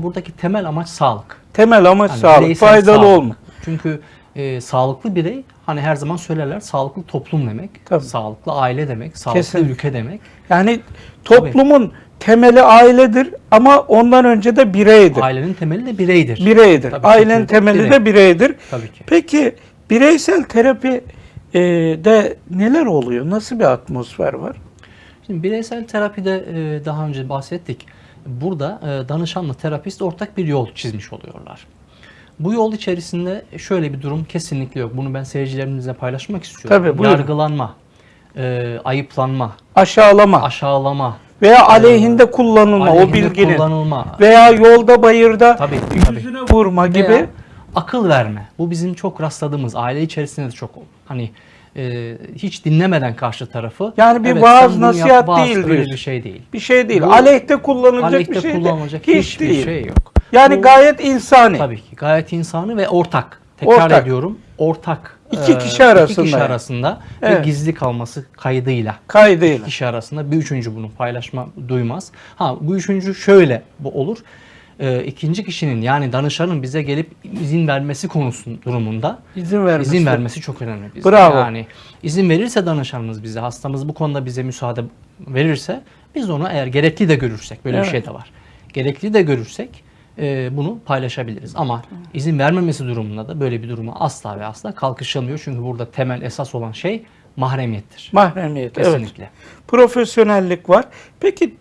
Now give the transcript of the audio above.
Ama buradaki temel amaç sağlık. Temel amaç Yani sağlık, faydalı sağlık. olma. Çünkü e, sağlıklı birey hani her zaman söylerler sağlıklı toplum demek, Tabii. sağlıklı aile demek, sağlıklı Kesinlikle. ülke demek. Yani toplumun temeli ailedir ama ondan önce de bireydir. Ailenin temeli de bireydir. Bireydir. Tabii, Ailenin temeli birey. de bireydir. Tabii ki. Peki bireysel terapi e, de neler oluyor? Nasıl bir atmosfer var? Şimdi bireysel terapide e, daha önce bahsettik. Burada e, danışanla terapist ortak bir yol çizmiş oluyorlar. Bu yol içerisinde şöyle bir durum kesinlikle yok. Bunu ben seyircilerimizle paylaşmak istiyorum. Tabii, buyurun. Yargılanma, e, ayıplanma, Aşağılama aşağılama, veya aleyhinde kullanılma o aleyhinde bilginin kullanılma, veya yolda bayırda Tabii, tabii. yüzüne vurma gibi Veya akıl verme. Bu bizim çok rastladığımız aile içerisinde de çok hani e, hiç dinlemeden karşı tarafı. Yani bir "Evet, vaaz, yap, nasihat vaaz değil diyorsun. bir şey değil. bir şey değil. Bu- Aleyhte kullanılacak Aleyhte bir şey kullanılacak hiç hiçbir değil. şey yok. Yani Bu- gayet insani. Tabii ki gayet insani ve ortak. Tekrar Ortak. ediyorum ortak. İki Ee, kişi arasında İki kişi arasında Evet. ve gizli kalması kaydıyla. Kaydıyla. İki kişi arasında bir üçüncü bunu paylaşma duymaz. Ha bu üçüncü şöyle bu olur. Ee, ikinci kişinin yani danışanın bize gelip izin vermesi konusu durumunda İzin vermesi. izin vermesi çok önemli. Bizde. Bravo. Yani izin verirse danışanımız bize, hastamız bu konuda bize müsaade verirse biz onu eğer gerekli de görürsek, böyle Evet. bir şey de var. Gerekli de görürsek e, bunu paylaşabiliriz. Ama izin vermemesi durumunda da böyle bir duruma asla ve asla kalkışılmıyor. Çünkü burada temel esas olan şey mahremiyettir. Mahremiyet. Evet. Kesinlikle. Profesyonellik var. Peki